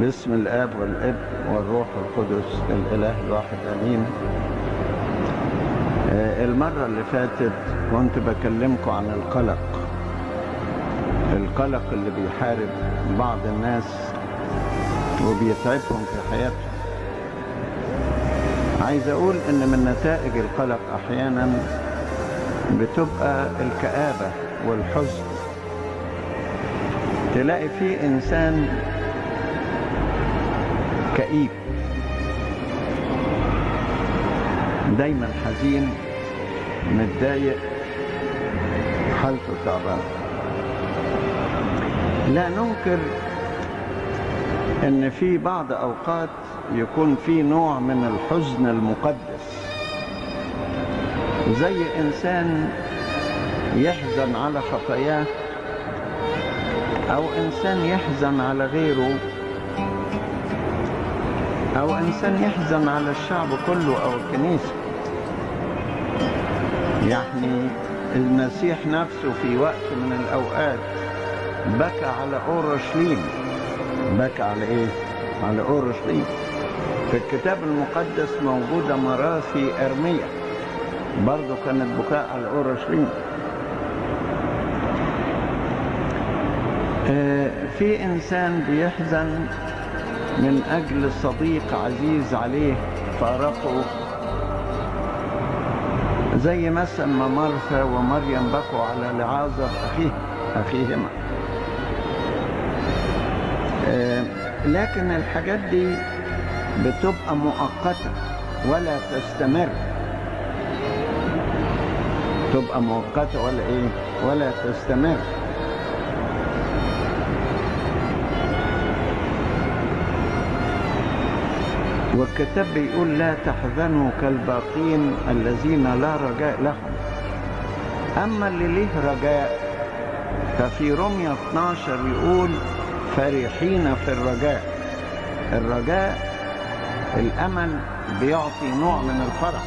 باسم الآب والابن والروح القدس الإله الواحد آمين. آه، المرة اللي فاتت كنت بكلمكم عن القلق. القلق اللي بيحارب بعض الناس وبيتعبهم في حياتهم. عايز أقول إن من نتائج القلق أحيانا بتبقى الكآبة والحزن. تلاقي في إنسان كئيب. دايما حزين متضايق حالته تعبانة. لا ننكر إن في بعض أوقات يكون في نوع من الحزن المقدس. زي إنسان يحزن على خطاياه أو إنسان يحزن على غيره أو إنسان يحزن على الشعب كله أو الكنيسة. يعني المسيح نفسه في وقت من الأوقات بكى على أورشليم. بكى على إيه؟ على أورشليم. في الكتاب المقدس موجودة مراثي إرمية. برضه كانت بكاء على أورشليم. آه، في إنسان بيحزن من أجل صديق عزيز عليه فأرقه. زي مثلا ما مرثا ومريم بكوا على لعازر اخيه أخيهما. آه، لكن الحاجات دي بتبقى مؤقتة ولا تستمر. تبقى مؤقتة ولا إيه؟ ولا تستمر. والكتاب بيقول لا تحزنوا كالباقين الذين لا رجاء لهم. أما اللي ليه رجاء ففي رمية 12 يقول فرحين في الرجاء. الرجاء الأمل بيعطي نوع من الفرح.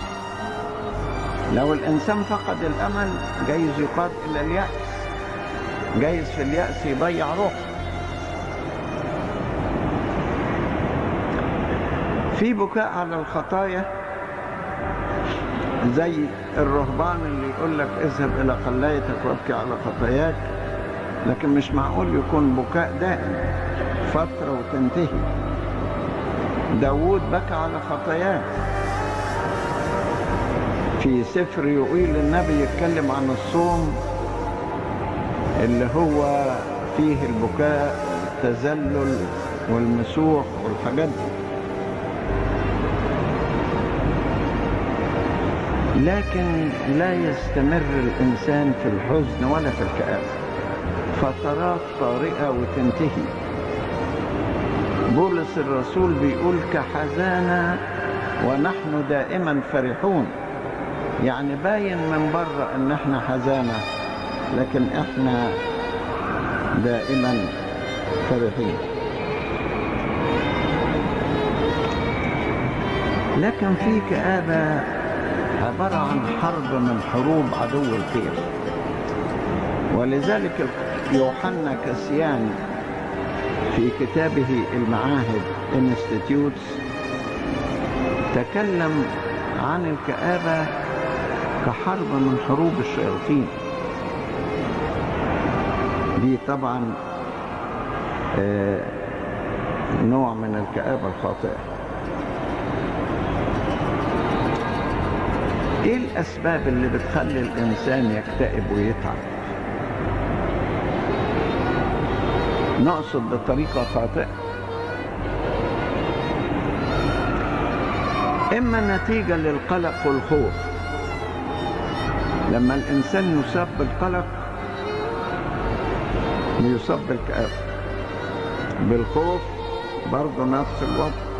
لو الإنسان فقد الأمل جايز يقاد إلى اليأس. جايز في اليأس يضيع روحه. في بكاء على الخطايا زي الرهبان اللي يقول لك اذهب إلى قلايتك وابكي على خطاياك لكن مش معقول يكون بكاء دائم فترة وتنتهي. داود بكى على خطاياه في سفر يقيل النبي يتكلم عن الصوم اللي هو فيه البكاء التذلل والمسوح والحاجات دي. لكن لا يستمر الإنسان في الحزن ولا في الكآبة فترات طارئة وتنتهي. بولس الرسول بيقول كحزانة ونحن دائما فرحون. يعني باين من بره إن إحنا حزانة لكن إحنا دائما فرحين. لكن في كآبة عبارة عن حرب من حروب عدو الخير ولذلك يوحنا كسيان في كتابه المعاهد انستيتيوتس تكلم عن الكآبة كحرب من حروب الشياطين. دي طبعا آه، نوع من الكآبة الخاطئة. إيه الأسباب اللي بتخلي الإنسان يكتئب ويتعب؟ نقصد بطريقة خاطئة. إما نتيجة للقلق والخوف. لما الإنسان يصاب بالقلق يصاب بالكآبة بالخوف برضه نفس الوضع.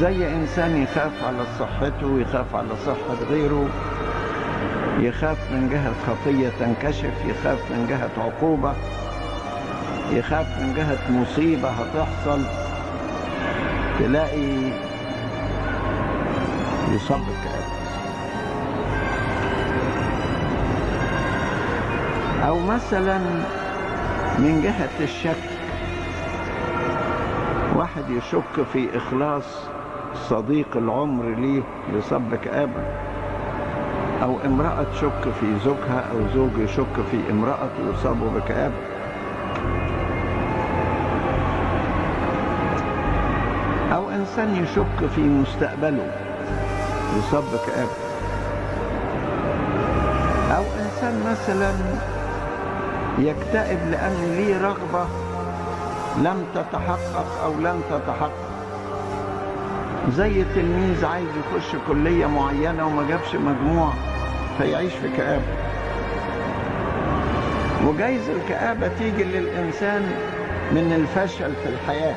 زي إنسان يخاف على صحته ويخاف على صحة غيره يخاف من جهة خطية تنكشف يخاف من جهة عقوبة يخاف من جهة مصيبة هتحصل تلاقي يصاب بالكآبة أو مثلا من جهة الشك واحد يشك في إخلاص صديق العمر ليه لصب كآبة أو امرأة تشك في زوجها أو زوج يشك في امرأة يصاب بكآبة أو إنسان يشك في مستقبله يصاب بكآبة أو إنسان مثلا يكتئب لأن ليه رغبة لم تتحقق أو لن تتحقق. زي تلميذ عايز يخش كلية معينة وما جابش مجموع فيعيش في كآبة. وجايز الكآبة تيجي للإنسان من الفشل في الحياة.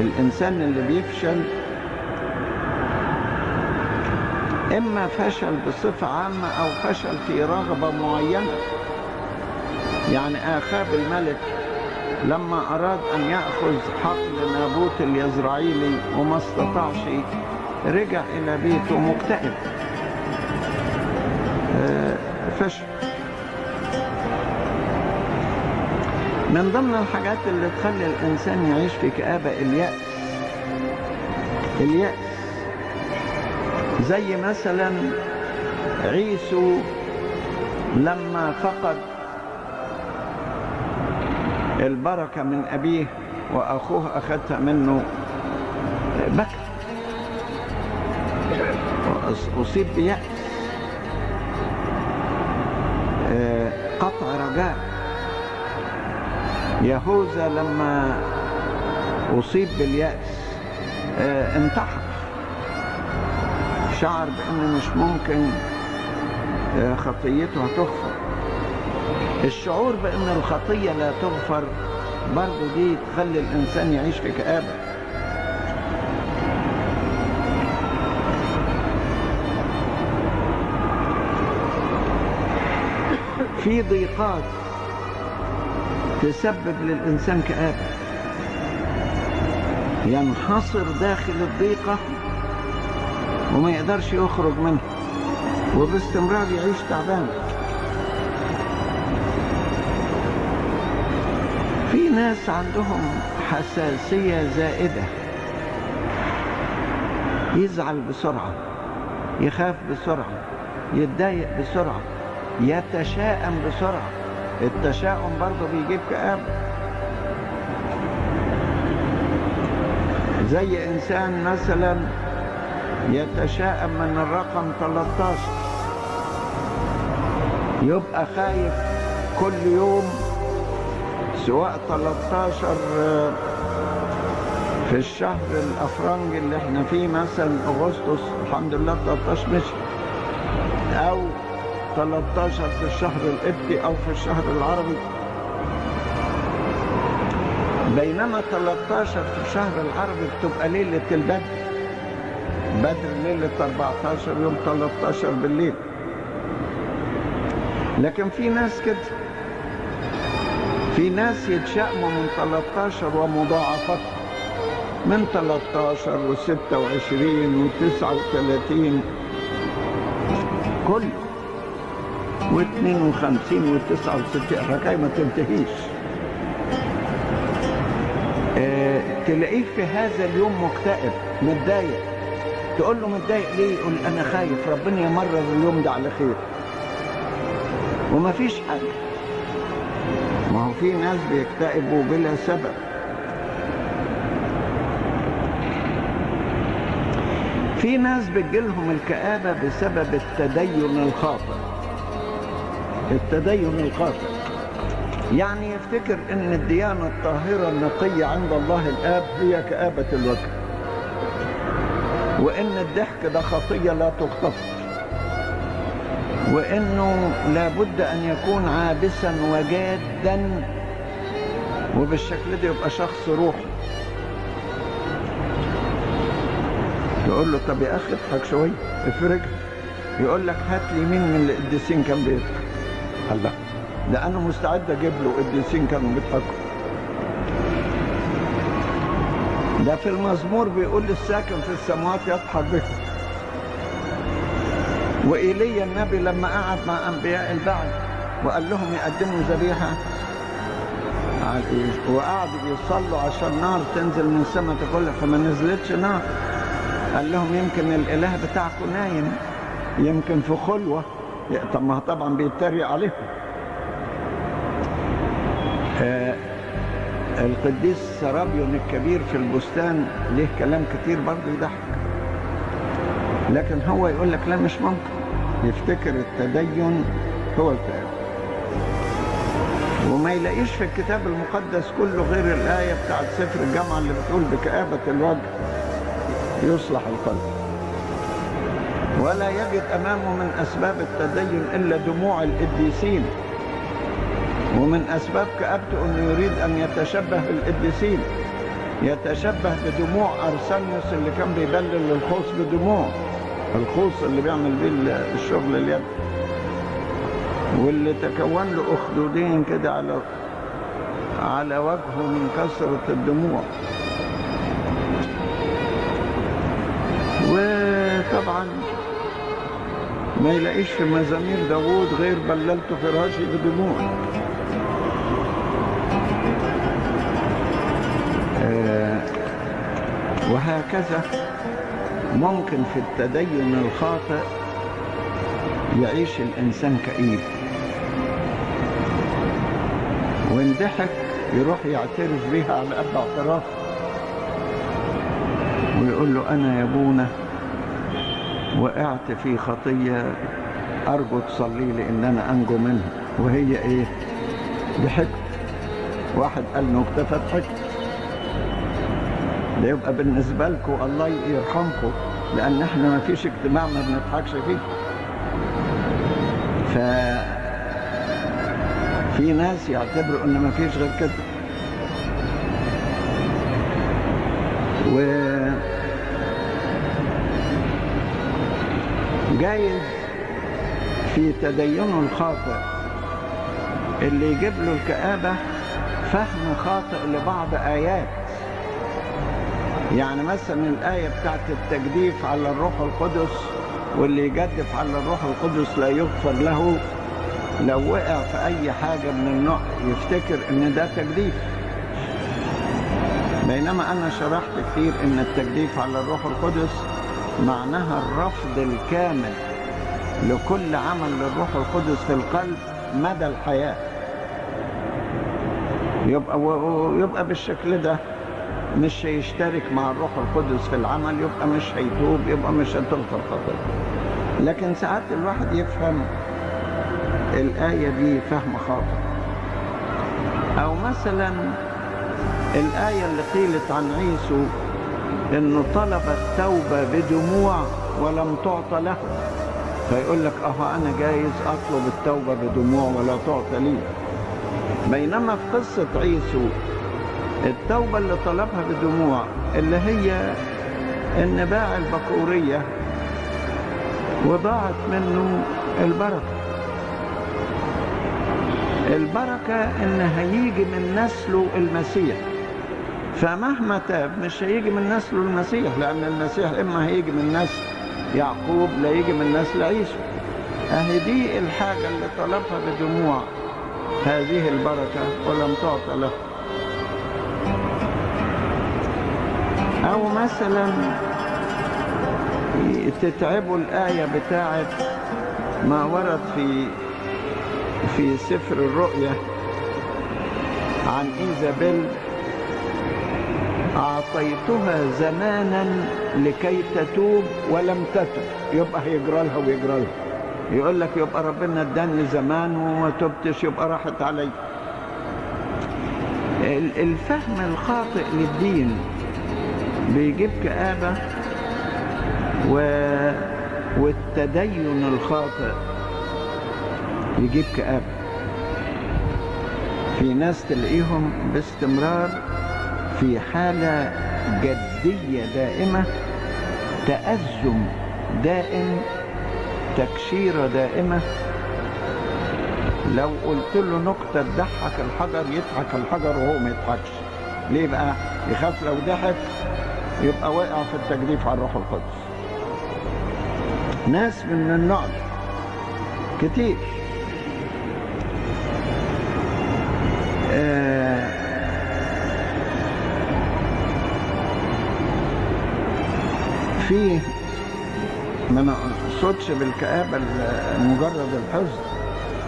الإنسان اللي بيفشل إما فشل بصفة عامة أو فشل في رغبة معينة. يعني آخاب الملك لما أراد أن يأخذ حقل نابوت اليزرعيلي وما استطاعش رجع إلى بيته مكتئب. فشل من ضمن الحاجات اللي تخلي الإنسان يعيش في كآبة اليأس اليأس زي مثلا عيسو لما فقد البركة من أبيه وأخوه أخذتها منه بكى أصيب بيأس. قطع رجاء. يهوذا لما أصيب باليأس انتحر. شعر بأنه مش ممكن خطيته هتغفر الشعور بأن الخطية لا تغفر برضه دي تخلي الإنسان يعيش في كآبة. في ضيقات تسبب للإنسان كآبة. ينحصر داخل الضيقة وما يقدرش يخرج منها وباستمرار يعيش تعبان. في ناس عندهم حساسية زائدة. يزعل بسرعة يخاف بسرعة يتضايق بسرعة يتشائم بسرعة. التشاؤم برضه بيجيب كآبة زي إنسان مثلا يتشائم من الرقم 13 يبقى خايف كل يوم سواء 13 في الشهر الأفرنج اللي إحنا فيه مثلا أغسطس الحمد لله 13 مشي أو 13 في الشهر القبطي أو في الشهر العربي. بينما 13 في الشهر العربي بتبقى ليلة البدر. بدر ليلة 14 يوم 13 بالليل. لكن في ناس كده في ناس يتشائموا من 13 ومضاعفتها من 13 و26 و39 كله. و52 و69 الحكاية ما تنتهيش. آه تلاقيه في هذا اليوم مكتئب متضايق. تقول له متضايق ليه؟ يقول أنا خايف ربنا يمرر اليوم ده على خير. وما فيش حاجة. في ناس بيكتئبوا بلا سبب. في ناس بتجيلهم الكآبة بسبب التدين الخاطئ. التدين الخاطئ. يعني يفتكر إن الديانة الطاهرة النقية عند الله الآب هي كآبة الوجه. وإن الضحك ده خطية لا تغتفر وإنه لابد أن يكون عابسا وجادا وبالشكل ده يبقى شخص روحي. تقول له طب يا أخي اضحك شوية افرج. يقول لك هات لي مين من القديسين كان بيضحك. الله. ده أنا مستعد أجيب له قديسين كانوا بيضحكوا. ده في المزمور بيقول الساكن في السماوات يضحك به وإيليا النبي لما قعد مع أنبياء البعل وقال لهم يقدموا ذبيحة. إيه؟ وقعدوا يصلوا عشان نار تنزل من السماء تاكلها فما نزلتش نار قال لهم يمكن الإله بتاعكم نايم يمكن في خلوة. طب ما طبعا بيتريق عليهم آه القديس سرابيون الكبير في البستان ليه كلام كتير برضه يضحك. لكن هو يقول لك لا مش ممكن. يفتكر التدين هو الكلام وما يلاقيش في الكتاب المقدس كله غير الآية بتاعت سفر الجامعة اللي بتقول بكآبة الوجه يصلح القلب. ولا يجد أمامه من أسباب التدين إلا دموع القديسين ومن أسباب كآبته أنه يريد أن يتشبه بالقديسين يتشبه بدموع أرسنيوس اللي كان بيبلل الخوص بدموع. الخوص اللي بيعمل بيه الشغل اليد واللي تكون له أخدودين كده على على وجهه من كثرة الدموع. وطبعا ما يلاقيش في مزامير داوود غير بللت فراشي بدموع. آه وهكذا. ممكن في التدين الخاطئ يعيش الإنسان كئيب. وإن ضحك يروح يعترف بيها على قد اعتراف. ويقول له أنا يا أبونا وقعت في خطية أرجو تصلي لي إن أنا أنجو منها. وهي إيه؟ ضحكت. واحد قال نكتة فضحكت ده يبقى بالنسبة لكم الله يرحمكم لأن إحنا ما فيش اجتماع ما بنضحكش فيه. ف في ناس يعتبروا إن ما فيش غير كده. و جايز في تدينه الخاطئ. اللي يجيب له الكآبة فهم خاطئ لبعض آيات. يعني مثلا الآية بتاعت التجديف على الروح القدس واللي يجدف على الروح القدس لا يغفر له. لو وقع في أي حاجة من النوع يفتكر إن ده تجديف. بينما أنا شرحت كتير إن التجديف على الروح القدس معناها الرفض الكامل لكل عمل للروح القدس في القلب مدى الحياة. يبقى يبقى بالشكل ده مش هيشترك مع الروح القدس في العمل يبقى مش هيتوب يبقى مش هتغفر خطيئته لكن ساعات الواحد يفهم الآية دي فهم خاطئ. أو مثلا الآية اللي قيلت عن عيسو إنه طلب التوبة بدموع ولم تعطى له. فيقول لك أه أنا جايز أطلب التوبة بدموع ولا تعطى لي. بينما في قصة عيسو التوبة اللي طلبها بدموع اللي هي إن باع البكورية وضاعت منه البركة. البركة إن هيجي من نسله المسيح. فمهما تاب مش هيجي من نسله المسيح لأن المسيح إما هيجي من نسل يعقوب لا يجي من نسل عيسو أهي دي الحاجة اللي طلبها بدموع. هذه البركة ولم تعطى له. أو مثلا تتعبوا الآية بتاعت ما ورد في في سفر الرؤيا عن إيزابيل أعطيتها زمانا لكي تتوب ولم تتب. يبقى هيجرى لها ويجرى لها يقول لك يبقى ربنا اداني زمان وما تبتش يبقى راحت علي. الفهم الخاطئ للدين بيجيب كآبة و... والتدين الخاطئ يجيب كآبة. في ناس تلاقيهم باستمرار في حالة جدية دائمة تأزم دائم تكشيرة دائمة. لو قلت له نكتة تضحك الحجر يضحك الحجر وهو ما يضحكش. ليه بقى؟ يخاف لو ضحك يبقى واقع في التجديف على الروح القدس. ناس من النوع كتير. آه، في ما نقصدش بالكآبة مجرد الحزن.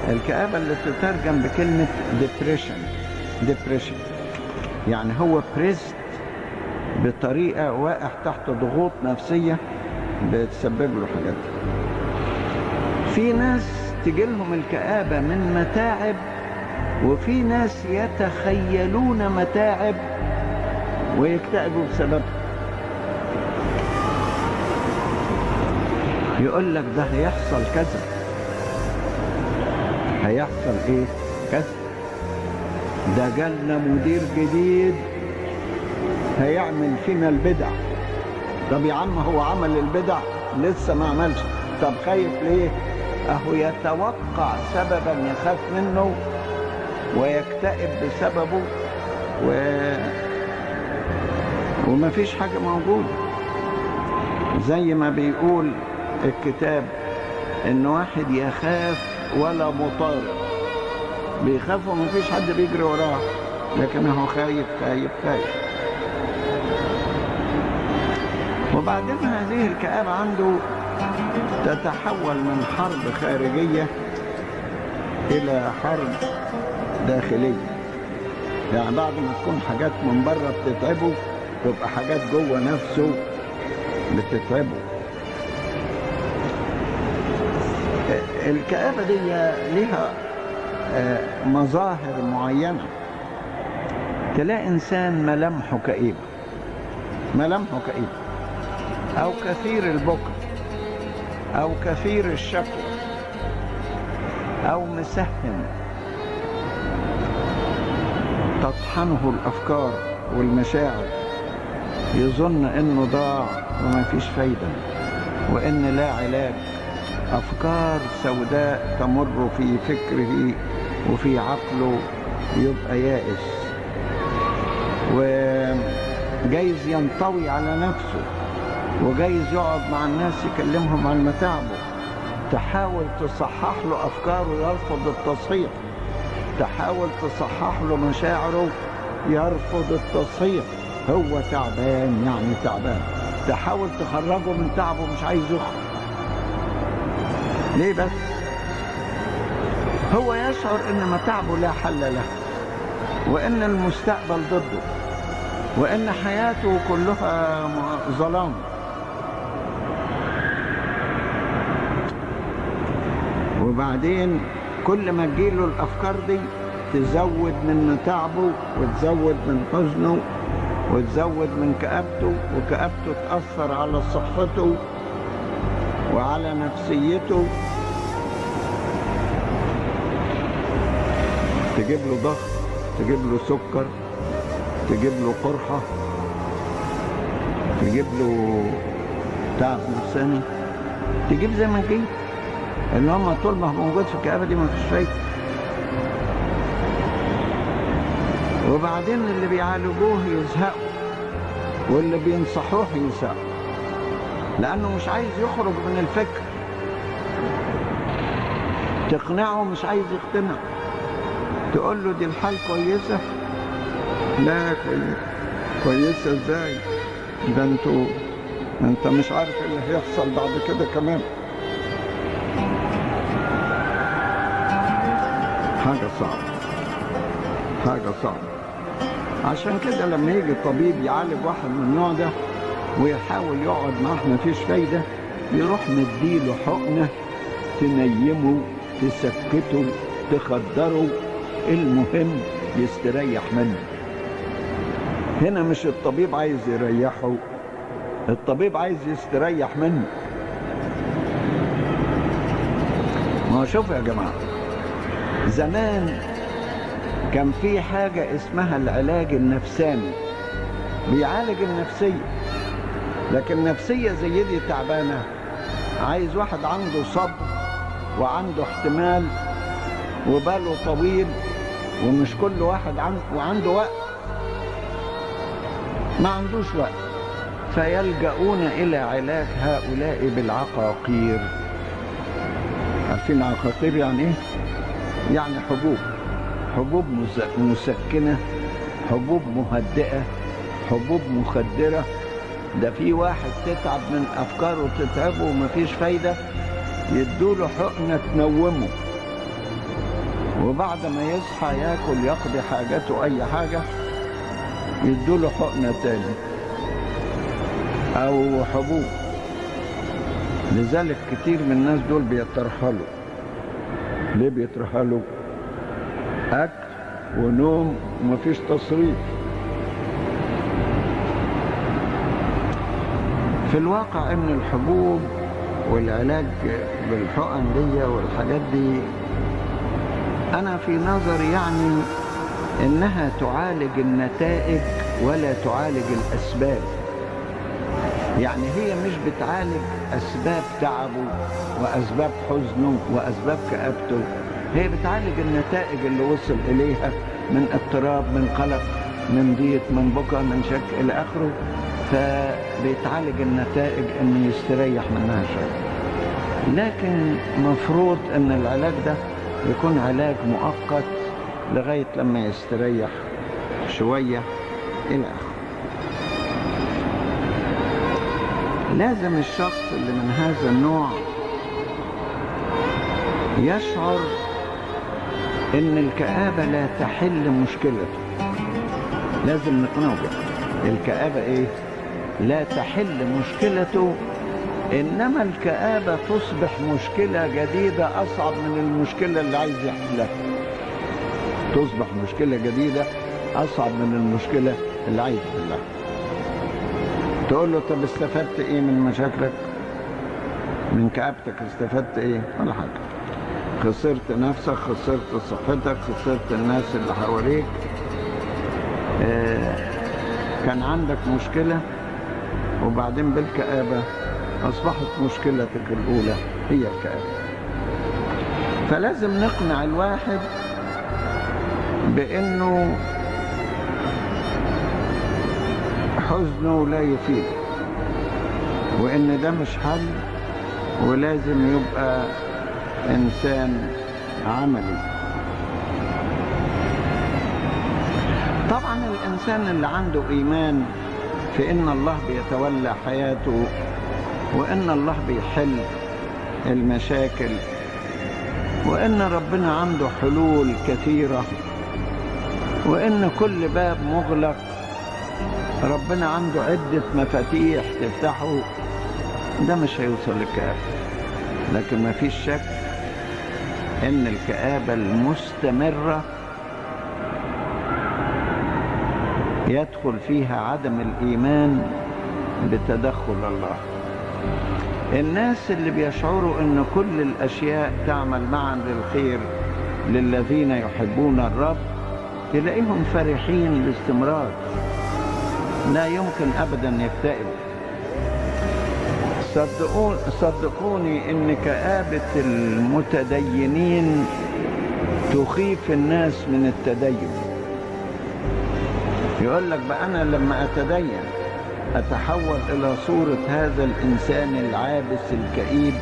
الكآبة اللي تترجم بكلمة depression depression يعني هو pressed بطريقة واقع تحت ضغوط نفسية بتسبب له حاجات. في ناس تجيلهم الكآبة من متاعب وفي ناس يتخيلون متاعب ويكتئبوا بسببها يقول لك ده هيحصل كذا. هيحصل إيه؟ كذا. ده جالنا مدير جديد هيعمل فينا البدع. طب يا عم هو عمل البدع لسه ما عملش. طب خايف ليه؟ أهو يتوقع سببا يخاف منه ويكتئب بسببه و... وما فيش حاجة موجودة. زي ما بيقول الكتاب إن واحد يخاف ولا مطارد بيخاف وما فيش حد بيجري وراه لكن هو خايف خايف خايف. وبعدين هذه الكآبة عنده تتحول من حرب خارجية إلى حرب داخلية. يعني بعد ما تكون حاجات من بره بتتعبه تبقى حاجات جوه نفسه بتتعبه. الكآبة دي ليها آه، مظاهر معينة. تلاقي إنسان ملامحه كئيبة. ملامحه كئيبة. أو كثير البكر أو كثير الشكوى أو مسهم تطحنه الأفكار والمشاعر يظن إنه ضاع وما فيش فايدة وإن لا علاج. أفكار سوداء تمر في فكره وفي عقله يبقى يائس وجايز ينطوي على نفسه. وجايز يقعد مع الناس يكلمهم عن متاعبه. تحاول تصحح له أفكاره يرفض التصحيح. تحاول تصحح له مشاعره يرفض التصحيح. هو تعبان يعني تعبان. تحاول تخرجه من تعبه مش عايز يخرج. ليه بس؟ هو يشعر إن متاعبه لا حل له وإن المستقبل ضده وإن حياته كلها ظلام. وبعدين كل ما تجيله الأفكار دي تزود من تعبه وتزود من حزنه وتزود من كآبته وكآبته تأثر على صحته وعلى نفسيته. تجيب له ضغط تجيب له سكر تجيب له قرحة تجيب له تعب نفساني. تجيب زي ما تجيب. إن هم طول ما هو موجود في الكآبة دي ما فيش فايدة وبعدين اللي بيعالجوه يزهقوا واللي بينصحوه يزهقوا لأنه مش عايز يخرج من الفكر. تقنعه مش عايز يقتنع. تقول له دي الحال كويسة؟ لا كوي- كويسة إزاي؟ ده أنتوا أنت مش عارف إيه اللي هيحصل بعد كده كمان. حاجة صعبة. حاجة صعبة. عشان كده لما يجي طبيب يعالج واحد من النوع ده ويحاول يقعد معاه مفيش فايدة يروح مديله حقنة تنيمه تسكته تخدره المهم يستريح منه. هنا مش الطبيب عايز يريحه الطبيب عايز يستريح منه. ما شوفوا يا جماعة. زمان كان في حاجة اسمها العلاج النفساني. بيعالج النفسية. لكن نفسية زي دي تعبانة. عايز واحد عنده صبر وعنده احتمال وباله طويل ومش كل واحد عنده وعنده وقت. ما عندوش وقت. فيلجؤون إلى علاج هؤلاء بالعقاقير. عارفين عقاقير يعني إيه؟ يعني حبوب حبوب مسكنة حبوب مهدئة حبوب مخدرة. ده في واحد تتعب من أفكاره تتعبه ومفيش فايدة يدوله حقنة تنومه. وبعد ما يصحى ياكل يقضي حاجته أي حاجة يدوله حقنة تاني. أو حبوب. لذلك كتير من الناس دول بيترحلوا ليه بيترحلوا أكل ونوم ومفيش تصريف. في الواقع إن الحبوب والعلاج بالحقن دي والحاجات دي أنا في نظري يعني إنها تعالج النتائج ولا تعالج الأسباب. يعني هي مش بتعالج أسباب تعبه وأسباب حزنه وأسباب كآبته. هي بتعالج النتائج اللي وصل إليها من اضطراب من قلق من ضيق من بكى من شك إلى آخره. فبيتعالج النتائج إنه يستريح منها شوية. لكن مفروض إن العلاج ده يكون علاج مؤقت لغاية لما يستريح شوية إلى آخره. لازم الشخص اللي من هذا النوع يشعر إن الكآبة لا تحل مشكلته. لازم نقنعه بها الكآبة إيه؟ لا تحل مشكلته إنما الكآبة تصبح مشكلة جديدة أصعب من المشكلة اللي عايز يحلها. تصبح مشكلة جديدة أصعب من المشكلة اللي عايز يحلها. تقول له طب استفدت إيه من مشاكلك؟ من كآبتك استفدت إيه؟ ولا حاجة. خسرت نفسك خسرت صحتك خسرت الناس اللي حواليك. آه كان عندك مشكلة وبعدين بالكآبة أصبحت مشكلتك الأولى هي الكآبة. فلازم نقنع الواحد بأنه حزنه لا يفيد. وإن ده مش حل ولازم يبقى إنسان عملي. طبعا الإنسان اللي عنده إيمان في إن الله بيتولى حياته وإن الله بيحل المشاكل وإن ربنا عنده حلول كثيرة وإن كل باب مغلق ربنا عنده عدة مفاتيح تفتحه. ده مش هيوصل للكآبة. لكن ما فيش شك إن الكآبة المستمرة يدخل فيها عدم الإيمان بتدخل الله. الناس اللي بيشعروا إن كل الأشياء تعمل معا للخير للذين يحبون الرب تلاقيهم فرحين باستمرار. لا يمكن أبدا يكتئبوا صدقون صدقوني ان كآبة المتدينين تخيف الناس من التدين. يقول لك بقى أنا لما أتدين أتحول إلى صورة هذا الإنسان العابس الكئيب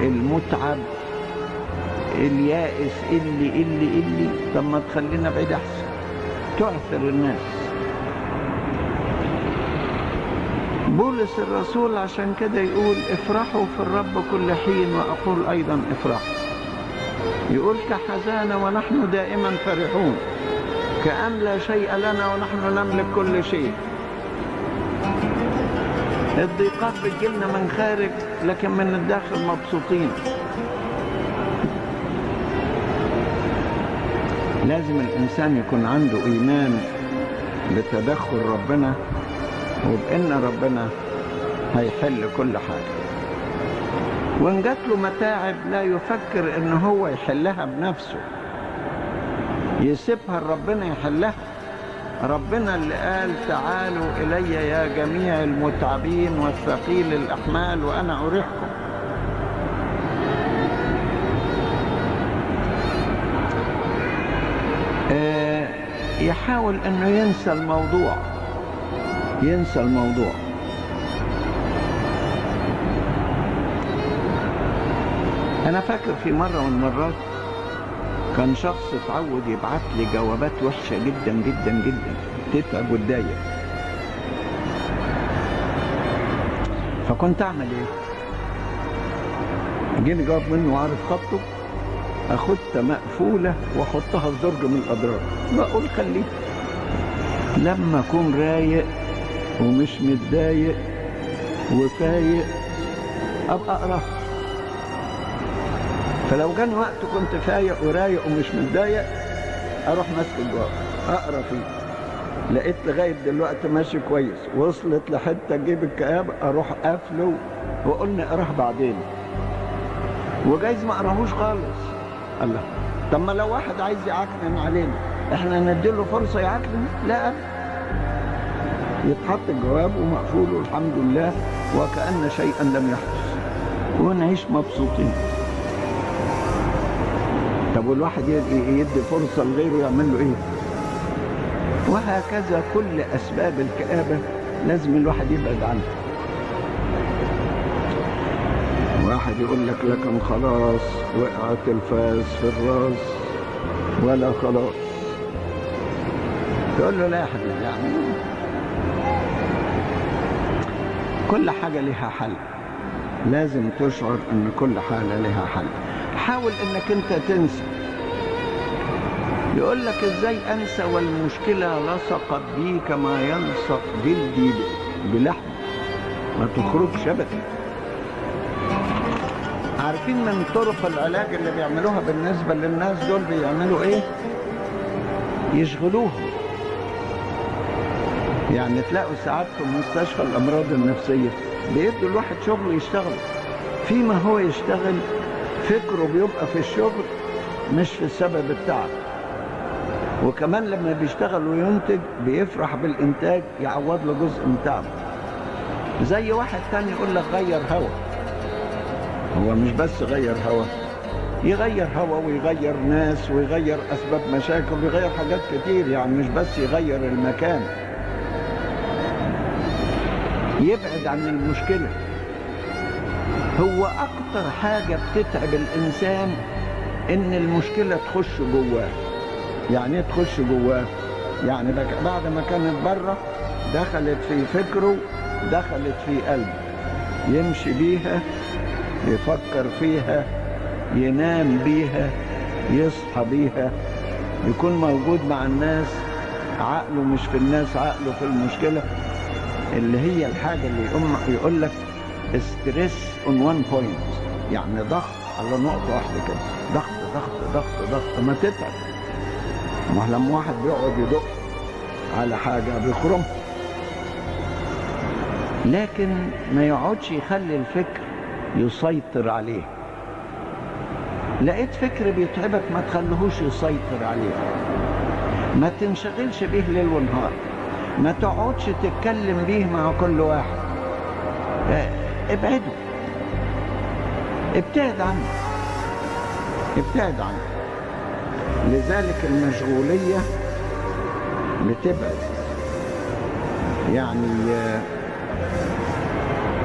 المتعب اليائس اللي اللي اللي. طب ما تخلينا بعيد أحسن. تعثر الناس. بولس الرسول عشان كده يقول افرحوا في الرب كل حين وأقول أيضا افرحوا. يقول كحزانة ونحن دائما فرحون كأن لا شيء لنا ونحن نملك كل شيء. الضيقات بتجيلنا من خارج لكن من الداخل مبسوطين. لازم الإنسان يكون عنده إيمان بتدخل ربنا وبأن ربنا هيحل كل حاجة. وإن جات له متاعب لا يفكر إن هو يحلها بنفسه. يسيبها ربنا يحلها. ربنا اللي قال تعالوا إلي يا جميع المتعبين والثقيل الأحمال وأنا أريحكم. آه يحاول أنه ينسى الموضوع. ينسى الموضوع. أنا فاكر في مرة من المرات كان شخص اتعود يبعت لي جوابات وحشة جدا جدا جدا. تتعب وتضايق. فكنت أعمل إيه؟ جيني جواب منه وعارف خطه. اخدها مقفولة وأحطها في درج من الأضرار. بقول خليه لما أكون رايق ومش متضايق وفايق أبقى اقراها فلو جاني وقت كنت فايق ورايق ومش متضايق أروح ماسك الجواب أقرأ فيه. لقيت لغاية دلوقتي ماشي كويس. وصلت لحتة تجيب الكآبة أروح قافله وأقول نقراه بعدين. وجايز ما أقرأهوش خالص. الله طب ما لو واحد عايز يعكنن علينا إحنا نديله فرصة يعكنن؟ لا. يتحط الجواب ومقفول والحمد لله وكأن شيئا لم يحدث. ونعيش مبسوطين. طب والواحد يدي فرصة لغيره يعمل له إيه؟ وهكذا كل أسباب الكآبة لازم الواحد يبعد عنها. واحد يقول لك لكن خلاص وقعت الفاس في الراس. ولا خلاص. تقول له لا يا حبيبي يعني كل حاجة لها حل. لازم تشعر إن كل حالة لها حل. حاول إنك أنت تنسى. يقول لك إزاي أنسى والمشكلة لصقت بي كما يلصق جلدي بلحم. ما تخرجش ابدا. عارفين من طرق العلاج اللي بيعملوها بالنسبة للناس دول بيعملوا إيه؟ يشغلوهم. يعني تلاقوا ساعات في مستشفى الأمراض النفسية بيدوا الواحد شغل يشتغل. فيما هو يشتغل فكره بيبقى في الشغل مش في السبب التعب وكمان لما بيشتغل وينتج بيفرح بالإنتاج يعوض له جزء من تعبه. زي واحد تاني يقول لك غير هوا. هو مش بس غير هوا يغير هوا ويغير ناس ويغير أسباب مشاكل ويغير حاجات كتير يعني مش بس يغير المكان. يبعد عن المشكلة. هو أكتر حاجة بتتعب الإنسان إن المشكلة تخش جواه. يعني إيه تخش جواه؟ يعني بعد ما كانت برة دخلت في فكره دخلت في قلبه. يمشي بيها يفكر فيها ينام بيها يصحى بيها. يكون موجود مع الناس عقله مش في الناس عقله في المشكلة. اللي هي الحاجة اللي يقوم يقول لك stress on one point يعني ضغط على نقطة واحدة كده. ضغط ضغط ضغط ضغط. ما تتعب. ما لما واحد بيقعد يدق على حاجة بيخرم. لكن ما يقعدش يخلي الفكر يسيطر عليه. لقيت فكر بيتعبك ما تخليهوش يسيطر عليه. ما تنشغلش بيه ليل ونهار. ما تقعدش تتكلم بيه مع كل واحد. ابعده. ابتعد عنه. ابتعد عنه. لذلك المشغولية بتبعد يعني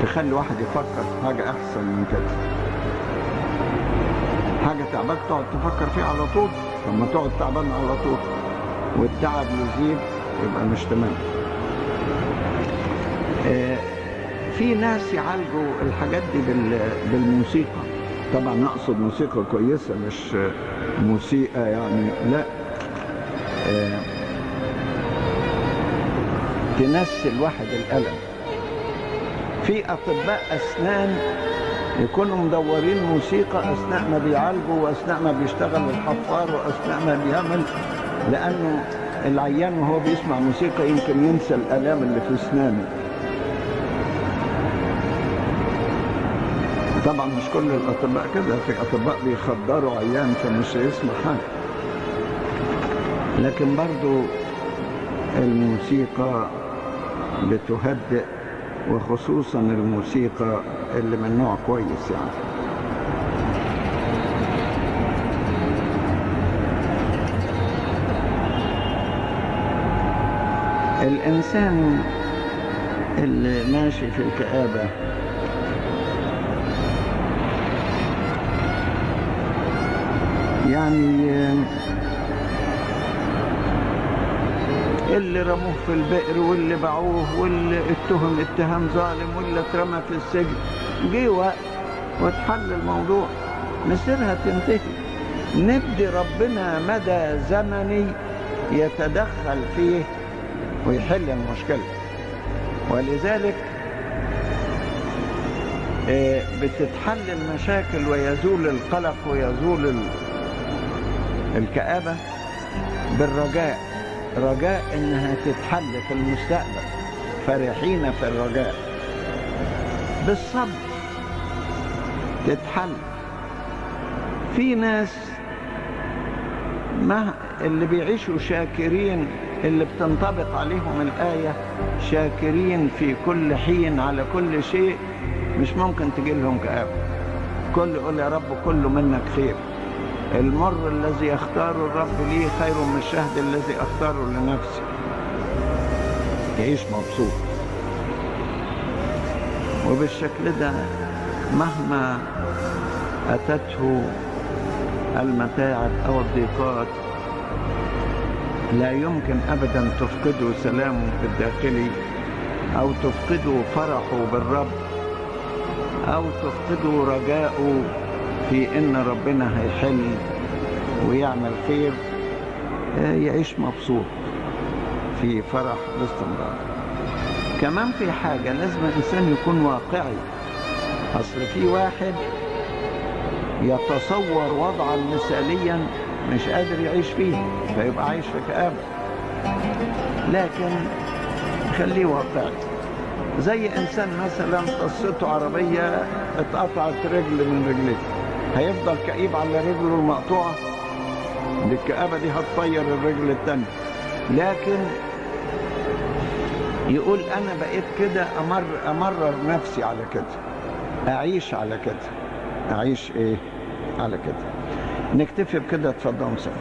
تخلي واحد يفكر في حاجة أحسن من كده. حاجة تعبك تقعد تفكر فيها على طول. لما تقعد تعبان على طول. والتعب يزيد. يبقى مش تمام. في ناس يعالجوا الحاجات دي بالموسيقى. طبعا اقصد موسيقى كويسة مش موسيقى يعني لا. تنسي واحد الألم. في أطباء أسنان يكونوا مدورين موسيقى أثناء ما بيعالجوا وأثناء ما بيشتغل الحفار وأثناء ما بيعمل لأنه العيان وهو بيسمع موسيقى يمكن ينسى الآلام اللي في أسنانه. طبعا مش كل الأطباء كده في أطباء بيخدروا عيان فمش هيسمع حاجة. لكن برضو الموسيقى بتهدئ وخصوصا الموسيقى اللي من نوع كويس يعني. الإنسان اللي ماشي في الكآبة. يعني اللي رموه في البئر واللي باعوه واللي اتهم اتهام ظالم واللي اترمى في السجن. جه وقت واتحل الموضوع. مصيرها تنتهي. ندي ربنا مدى زمني يتدخل فيه. ويحل المشكلة. ولذلك آه، بتتحل المشاكل ويزول القلق ويزول ال- الكآبة بالرجاء. رجاء إنها تتحل في المستقبل. فرحين في الرجاء. بالصبر تتحل. في ناس ما اللي بيعيشوا شاكرين اللي بتنطبق عليهم الآية شاكرين في كل حين على كل شيء مش ممكن تجي لهم كآبة كل يقول يا رب كله منك خير. المر الذي يختاره الرب لي خير من الشهد الذي أختاره لنفسي. يعيش مبسوط. وبالشكل ده مهما أتته المتاعب أو الضيقات لا يمكن أبدا تفقده سلامه الداخلي أو تفقده فرحه بالرب أو تفقده رجاءه في إن ربنا هيحل ويعمل خير يعيش مبسوط في فرح باستمرار. كمان في حاجة لازم الإنسان يكون واقعي. أصل في واحد يتصور وضعا مثاليا مش قادر يعيش فيه فيبقى عايش في كآبة. لكن خليه واقعي. زي إنسان مثلا قصته عربية اتقطعت رجل من رجليه. هيفضل كئيب على رجله المقطوعة؟ دي الكآبة دي هتطير الرجل التانية لكن يقول أنا بقيت كده أمر أمرر نفسي على كده. أعيش على كده. أعيش إيه؟ على كده. نكتفي بكده اتفضلوا سوا